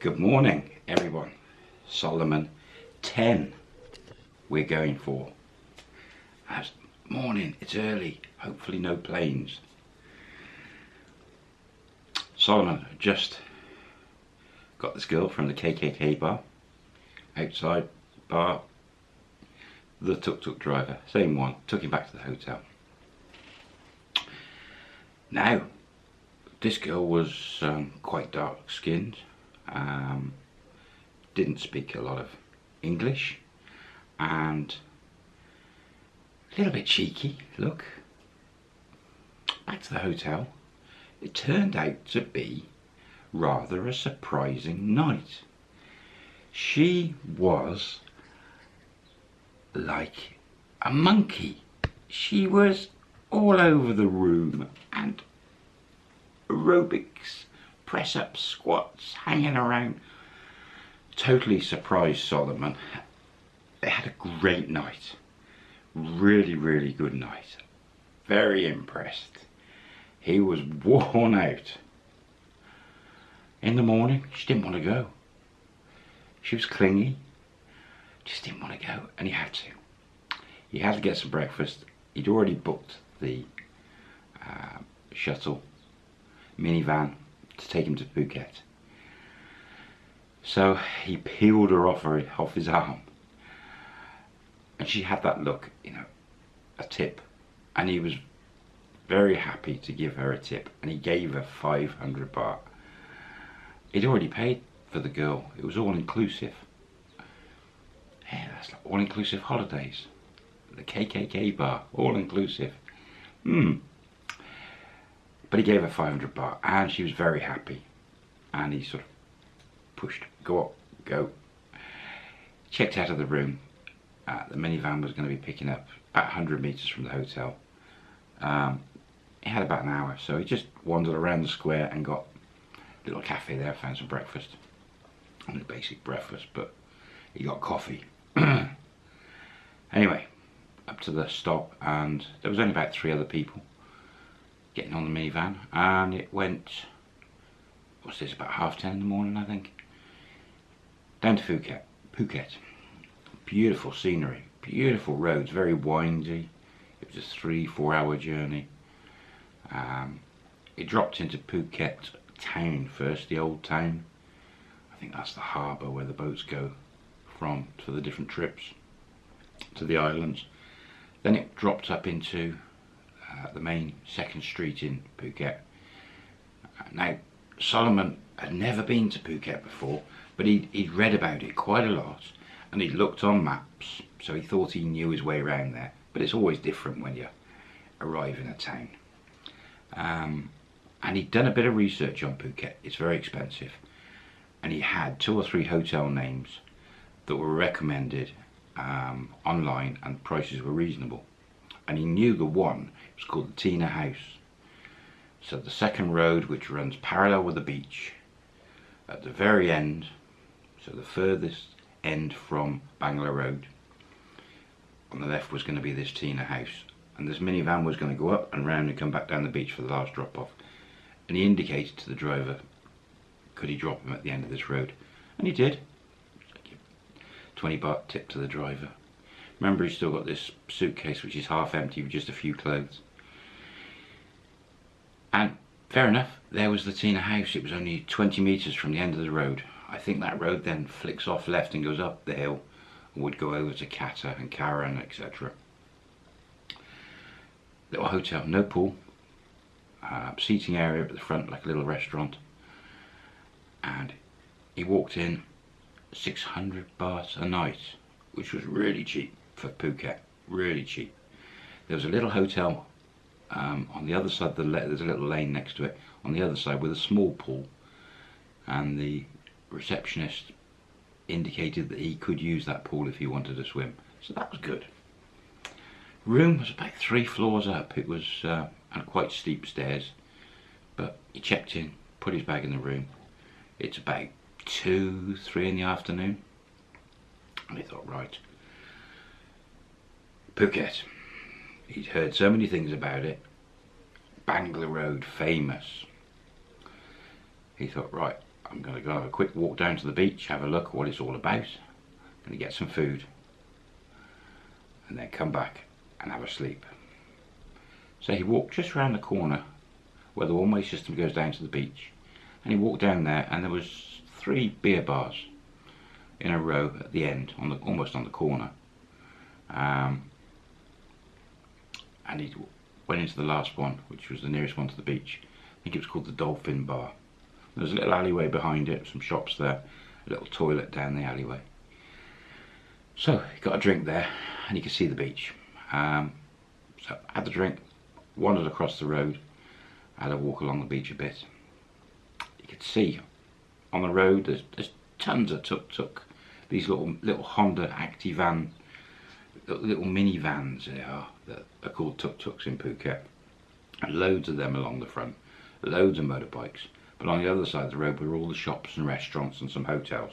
Good morning, everyone. Solomon 10 we're going for. Morning, it's early, hopefully no planes. Solomon just got this girl from the KKK bar, outside bar, the tuk-tuk driver, same one, took him back to the hotel. Now, this girl was um, quite dark skinned, um, didn't speak a lot of English and a little bit cheeky, look. Back to the hotel. It turned out to be rather a surprising night. She was like a monkey. She was all over the room and aerobics, press-ups, squats, hanging around. Totally surprised Solomon. They had a great night. Really, really good night. Very impressed. He was worn out. In the morning, she didn't want to go. She was clingy. Just didn't want to go, and he had to. He had to get some breakfast. He'd already booked the uh, shuttle minivan to take him to Phuket. So he peeled her off, her, off his arm. And she had that look, you know, a tip. And he was very happy to give her a tip. And he gave her 500 baht. He'd already paid for the girl. It was all inclusive. Yeah, that's like all inclusive holidays. The KKK bar, all inclusive. Hmm. But he gave her 500 baht and she was very happy. And he sort of pushed, go up, go. Checked out of the room. Uh, the minivan was going to be picking up about 100 metres from the hotel. Um, he had about an hour, so he just wandered around the square and got a little cafe there, found some breakfast. A basic breakfast, but he got coffee. anyway, up to the stop, and there was only about three other people getting on the minivan and it went what's this about half ten in the morning I think. Down to Phuket Phuket. Beautiful scenery beautiful roads very windy. It was a three four hour journey. Um, it dropped into Phuket town first the old town. I think that's the harbour where the boats go from for the different trips to the islands. Then it dropped up into the main second street in Phuket. Now, Solomon had never been to Phuket before, but he'd, he'd read about it quite a lot and he'd looked on maps, so he thought he knew his way around there. But it's always different when you arrive in a town. Um, and he'd done a bit of research on Phuket. It's very expensive. And he had two or three hotel names that were recommended um, online and prices were reasonable. And he knew the one It was called the Tina House. So the second road which runs parallel with the beach at the very end, so the furthest end from Bangla Road, on the left was going to be this Tina House. And this minivan was going to go up and round and come back down the beach for the last drop off. And he indicated to the driver, could he drop him at the end of this road? And he did. 20 baht tip to the driver. Remember he's still got this suitcase which is half empty with just a few clothes. And fair enough, there was the Tina house. It was only 20 metres from the end of the road. I think that road then flicks off left and goes up the hill and would go over to Kata and Karon, etc. Little hotel, no pool. Uh, seating area at the front like a little restaurant. And he walked in 600 baht a night, which was really cheap for Phuket, really cheap. There was a little hotel um, on the other side, of the there's a little lane next to it, on the other side with a small pool. And the receptionist indicated that he could use that pool if he wanted to swim. So that was good. Room was about three floors up. It was uh, quite steep stairs. But he checked in, put his bag in the room. It's about two, three in the afternoon. And he thought, right, Phuket. He'd heard so many things about it. Bangla Road, famous. He thought, right, I'm going to go have a quick walk down to the beach, have a look at what it's all about. going to get some food. And then come back and have a sleep. So he walked just around the corner where the one-way system goes down to the beach. And he walked down there and there was three beer bars in a row at the end, on the almost on the corner. Um, and he went into the last one, which was the nearest one to the beach. I think it was called the Dolphin Bar. There's a little alleyway behind it, some shops there, a little toilet down the alleyway. So he got a drink there, and you could see the beach. Um, so had the drink, wandered across the road, had a walk along the beach a bit. You could see on the road there's, there's tons of tuk-tuk, these little little Honda Activan, little minivans they are, that are called tuk-tuks in Phuket. Loads of them along the front, loads of motorbikes. But on the other side of the road were all the shops and restaurants and some hotels.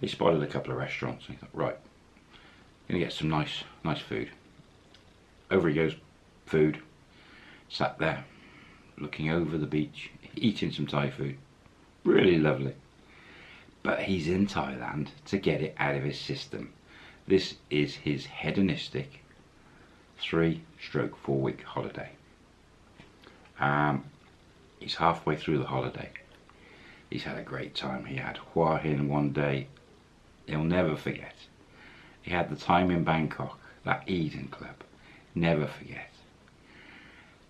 He spotted a couple of restaurants and he thought, right, gonna get some nice, nice food. Over he goes, food. Sat there, looking over the beach, eating some Thai food. Really lovely. But he's in Thailand to get it out of his system. This is his hedonistic three stroke four week holiday. Um, he's halfway through the holiday. He's had a great time. He had Hua Hin one day he'll never forget. He had the time in Bangkok, that Eden Club, never forget.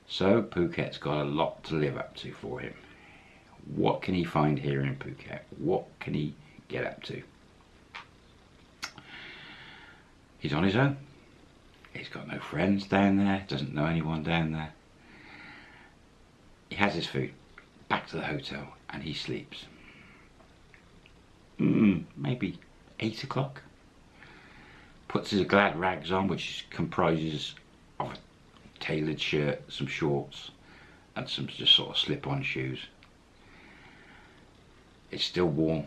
So Phuket's got a lot to live up to for him. What can he find here in Phuket? What can he get up to? He's on his own. He's got no friends down there, doesn't know anyone down there. He has his food, back to the hotel, and he sleeps. Mm, maybe 8 o'clock. Puts his glad rags on, which comprises of a tailored shirt, some shorts, and some just sort of slip-on shoes. It's still warm,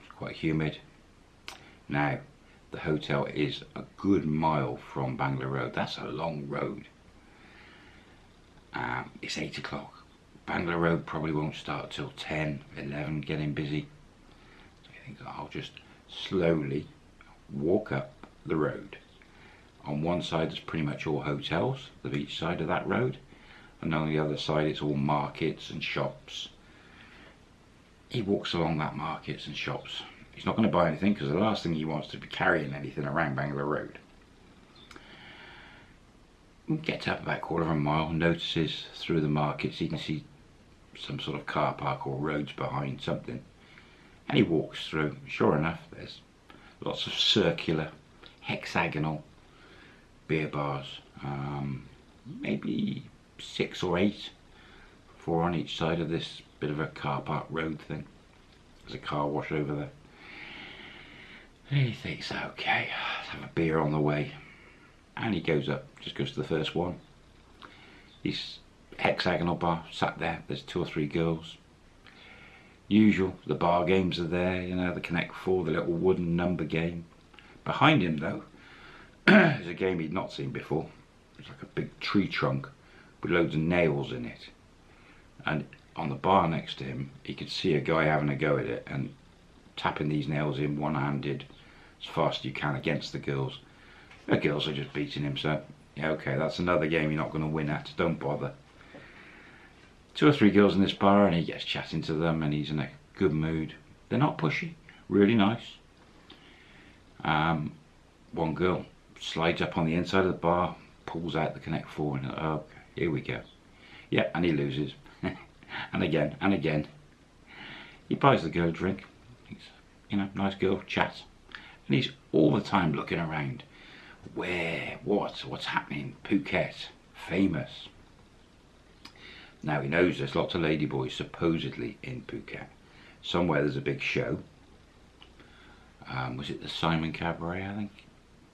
it's quite humid. Now, the hotel is a good mile from Bangla Road. That's a long road. Um, it's 8 o'clock. Bangla Road probably won't start till 10, 11, getting busy. So I think I'll just slowly walk up the road. On one side there's pretty much all hotels, the beach side of that road. And on the other side it's all markets and shops. He walks along that markets and shops. He's not going to buy anything because the last thing he wants to be carrying anything around Bangla Road. Gets up about a quarter of a mile, notices through the markets, he can see some sort of car park or roads behind something. And he walks through. Sure enough, there's lots of circular, hexagonal beer bars. Um, maybe six or eight, four on each side of this bit of a car park road thing. There's a car wash over there. He thinks, okay, let's have a beer on the way. And he goes up, just goes to the first one. He's hexagonal bar, sat there, there's two or three girls, Usual, the bar games are there, you know, the Connect 4, the little wooden number game. Behind him though, is a game he'd not seen before. It's like a big tree trunk with loads of nails in it. And on the bar next to him, he could see a guy having a go at it and tapping these nails in one-handed as fast as you can against the girls. The girls are just beating him, so yeah, okay, that's another game you're not going to win at, don't bother two or three girls in this bar and he gets chatting to them and he's in a good mood. They're not pushy, really nice. Um, one girl slides up on the inside of the bar, pulls out the Connect 4 and oh, here we go. Yeah, and he loses. and again, and again. He buys the girl a drink. He's, you know, nice girl, chat. And he's all the time looking around. Where, what, what's happening? Phuket, famous. Now he knows there's lots of ladyboys supposedly in Phuket. Somewhere there's a big show. Um, was it the Simon Cabaret, I think?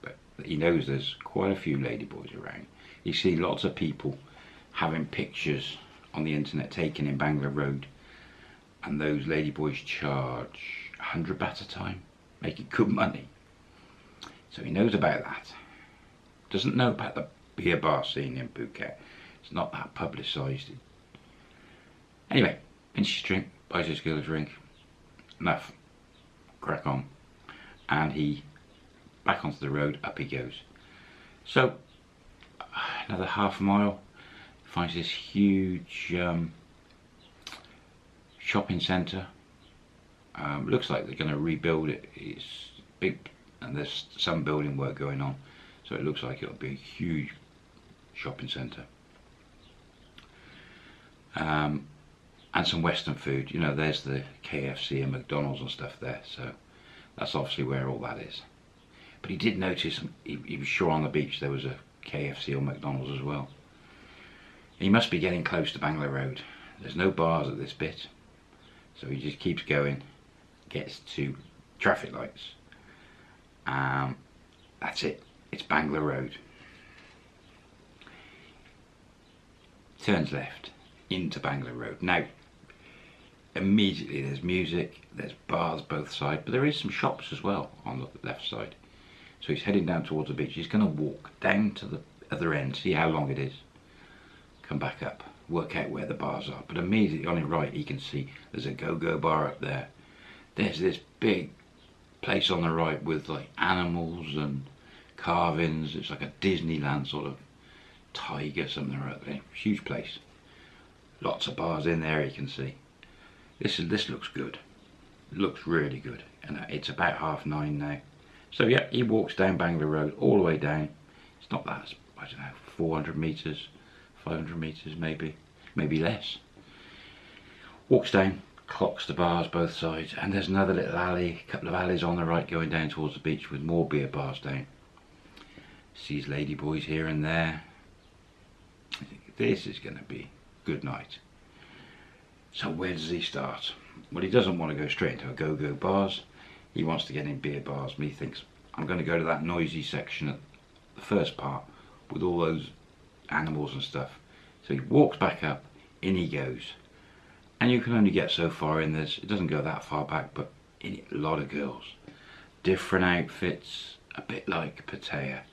But he knows there's quite a few ladyboys around. You see lots of people having pictures on the internet taken in Bangla Road and those ladyboys charge 100 baht a time, making good money. So he knows about that. Doesn't know about the beer bar scene in Phuket. It's not that publicised. Anyway, finishes drink, buys this girl a drink. Enough. Crack on. And he, back onto the road, up he goes. So, another half mile, finds this huge um, shopping centre. Um, looks like they're going to rebuild it. It's big, and there's some building work going on, so it looks like it'll be a huge shopping centre. Um, and some Western food. You know, there's the KFC and McDonald's and stuff there, so that's obviously where all that is. But he did notice, he, he was sure on the beach there was a KFC or McDonald's as well. He must be getting close to Bangla Road. There's no bars at this bit. So he just keeps going, gets to traffic lights. Um, that's it. It's Bangla Road. Turns left into Bangla Road. Now, immediately there's music, there's bars both sides, but there is some shops as well on the left side. So he's heading down towards the beach. He's going to walk down to the other end, see how long it is, come back up, work out where the bars are. But immediately on his right, he can see there's a go-go bar up there. There's this big place on the right with like animals and carvings. It's like a Disneyland sort of tiger something or other. Huge place. Lots of bars in there you can see. This is this looks good. Looks really good. And uh, it's about half nine now. So yeah, he walks down Bangla Road all the way down. It's not that, I don't know, 400 metres, 500 metres maybe, maybe less. Walks down, clocks the bars both sides, and there's another little alley, a couple of alleys on the right going down towards the beach with more beer bars down. Sees ladyboys here and there. I think this is going to be good night. So where does he start? Well, he doesn't want to go straight into a go-go bars. He wants to get in beer bars, and he thinks, I'm going to go to that noisy section at the first part with all those animals and stuff. So he walks back up, in he goes. And you can only get so far in this, it doesn't go that far back, but a lot of girls. Different outfits, a bit like Pattaya,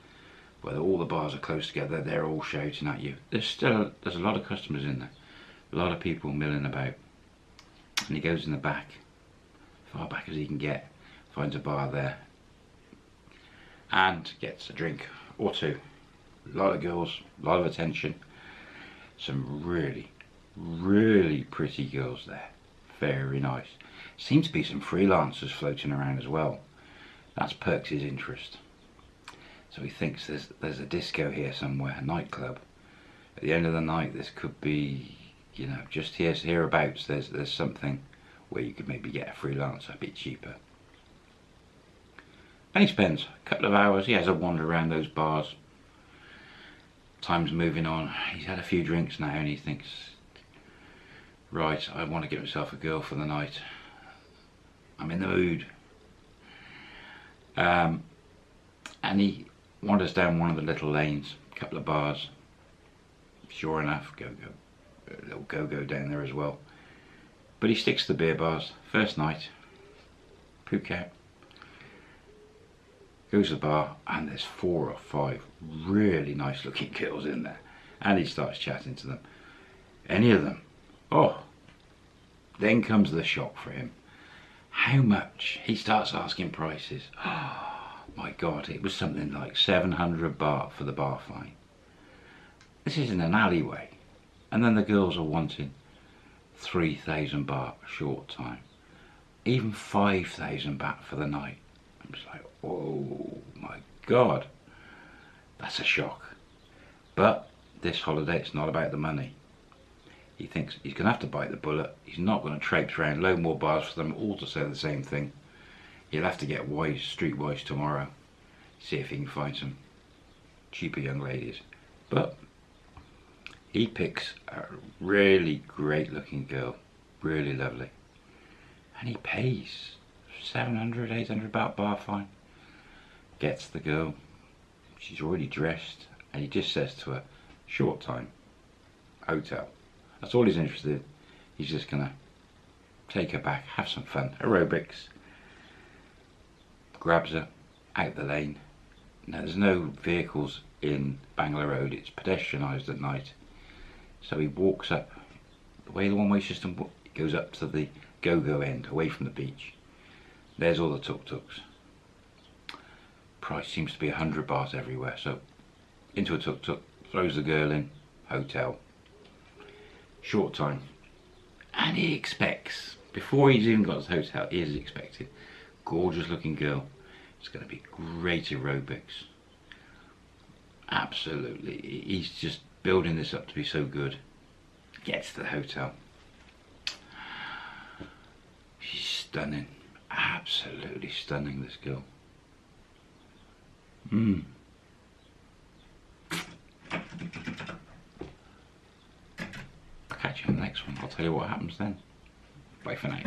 where all the bars are close together, they're all shouting at you. There's still, there's a lot of customers in there. A lot of people milling about. And he goes in the back, far back as he can get, finds a bar there, and gets a drink or two. A lot of girls, a lot of attention. Some really, really pretty girls there. Very nice. Seems to be some freelancers floating around as well. That's perks interest. So he thinks there's there's a disco here somewhere, a nightclub. At the end of the night, this could be, you know, just here hereabouts. There's there's something where you could maybe get a freelancer a bit cheaper. And he spends a couple of hours. He has a wander around those bars. Time's moving on. He's had a few drinks now, and he thinks, right, I want to get myself a girl for the night. I'm in the mood. Um, and he wanders down one of the little lanes, a couple of bars. Sure enough, go go, a little go go down there as well. But he sticks to the beer bars. First night, Phuket. Goes to the bar and there's four or five really nice looking girls in there. And he starts chatting to them. Any of them. Oh. Then comes the shock for him. How much? He starts asking prices. Oh my god, it was something like 700 baht for the bar fine. This is in an alleyway. And then the girls are wanting 3,000 baht a short time. Even 5,000 baht for the night. I'm just like, oh my god. That's a shock. But this holiday, it's not about the money. He thinks he's going to have to bite the bullet. He's not going to traipse around, load more bars for them all to say the same thing. He'll have to get wise, streetwise tomorrow. See if he can find some cheaper young ladies. But he picks a really great looking girl. Really lovely. And he pays 700, 800 baht bar fine. Gets the girl. She's already dressed. And he just says to her, short time, hotel. That's all he's interested in. He's just going to take her back, have some fun, aerobics. Grabs her out the lane. Now there's no vehicles in Bangla Road, it's pedestrianised at night. So he walks up, the way the one-way system goes up to the go-go end, away from the beach. There's all the tuk-tuks. Price seems to be hundred baht everywhere, so into a tuk-tuk, throws the girl in, hotel. Short time. And he expects, before he's even got to the hotel, he is expecting, gorgeous looking girl. It's going to be great aerobics. Absolutely. He's just building this up to be so good. Gets to the hotel. She's stunning. Absolutely stunning, this girl. Mmm. I'll catch you in the next one. I'll tell you what happens then. Bye for now.